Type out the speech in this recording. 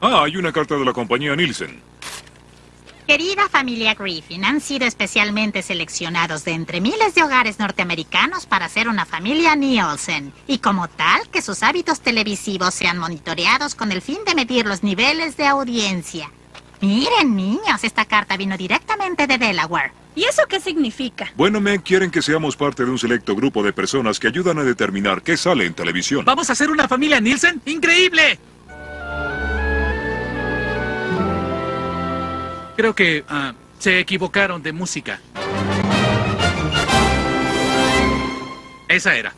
Ah, hay una carta de la compañía Nielsen. Querida familia Griffin, han sido especialmente seleccionados de entre miles de hogares norteamericanos para ser una familia Nielsen. Y como tal, que sus hábitos televisivos sean monitoreados con el fin de medir los niveles de audiencia. Miren, niños, esta carta vino directamente de Delaware. ¿Y eso qué significa? Bueno, me quieren que seamos parte de un selecto grupo de personas que ayudan a determinar qué sale en televisión. ¿Vamos a ser una familia Nielsen? ¡Increíble! Creo que ah, se equivocaron de música. Esa era.